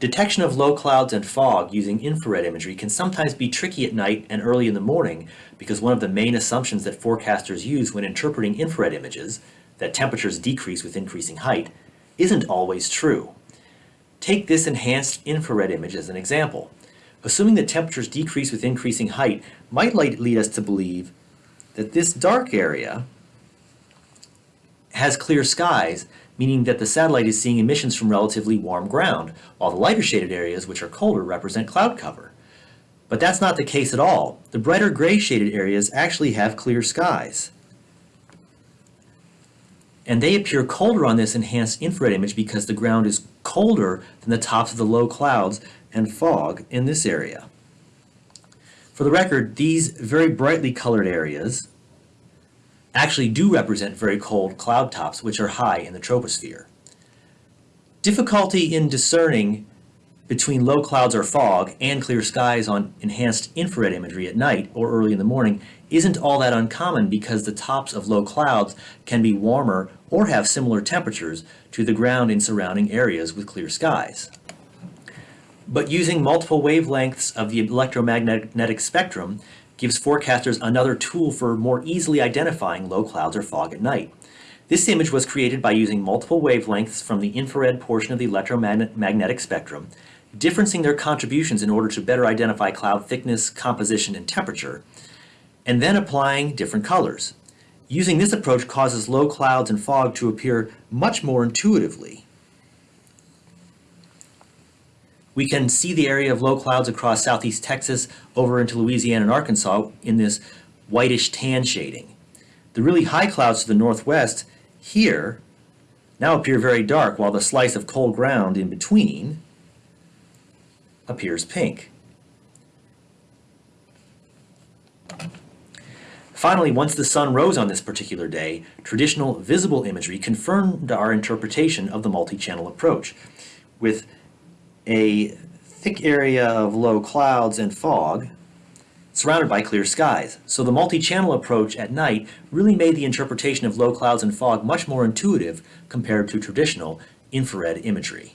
Detection of low clouds and fog using infrared imagery can sometimes be tricky at night and early in the morning because one of the main assumptions that forecasters use when interpreting infrared images, that temperatures decrease with increasing height, isn't always true. Take this enhanced infrared image as an example. Assuming that temperatures decrease with increasing height might lead us to believe that this dark area has clear skies, meaning that the satellite is seeing emissions from relatively warm ground, while the lighter shaded areas, which are colder, represent cloud cover. But that's not the case at all. The brighter gray shaded areas actually have clear skies. And they appear colder on this enhanced infrared image because the ground is colder than the tops of the low clouds and fog in this area. For the record, these very brightly colored areas actually do represent very cold cloud tops which are high in the troposphere. Difficulty in discerning between low clouds or fog and clear skies on enhanced infrared imagery at night or early in the morning isn't all that uncommon because the tops of low clouds can be warmer or have similar temperatures to the ground in surrounding areas with clear skies. But using multiple wavelengths of the electromagnetic spectrum gives forecasters another tool for more easily identifying low clouds or fog at night. This image was created by using multiple wavelengths from the infrared portion of the electromagnetic spectrum, differencing their contributions in order to better identify cloud thickness, composition, and temperature, and then applying different colors. Using this approach causes low clouds and fog to appear much more intuitively. We can see the area of low clouds across southeast Texas over into Louisiana and Arkansas in this whitish tan shading. The really high clouds to the northwest here now appear very dark while the slice of cold ground in between appears pink. Finally, once the sun rose on this particular day, traditional visible imagery confirmed our interpretation of the multi-channel approach, with a thick area of low clouds and fog surrounded by clear skies. So the multi-channel approach at night really made the interpretation of low clouds and fog much more intuitive compared to traditional infrared imagery.